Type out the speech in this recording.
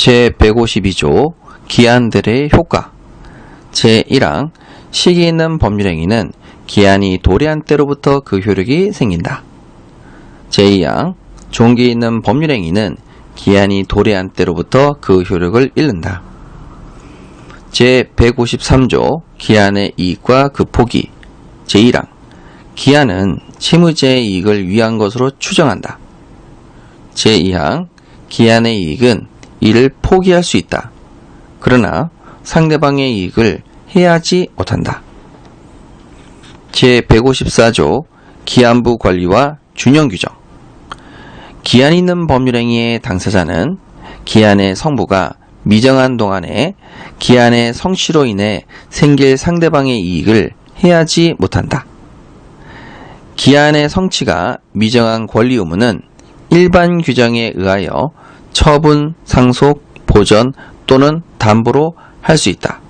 제152조 기한들의 효과 제1항 시기 있는 법률행위는 기한이 도래한 때로부터 그 효력이 생긴다. 제2항 종기 있는 법률행위는 기한이 도래한 때로부터 그 효력을 잃는다. 제153조 기한의 이익과 그 포기 제1항 기한은 채무자의 이익을 위한 것으로 추정한다. 제2항 기한의 이익은 이를 포기할 수 있다. 그러나 상대방의 이익을 해야지 못한다. 제154조 기한부 관리와 균형 규정 기한 있는 법률행위의 당사자는 기한의 성부가 미정한 동안에 기한의 성취로 인해 생길 상대방의 이익을 해야지 못한다. 기한의 성취가 미정한 권리 의무는 일반 규정에 의하여 처분, 상속, 보전 또는 담보로 할 수 있다.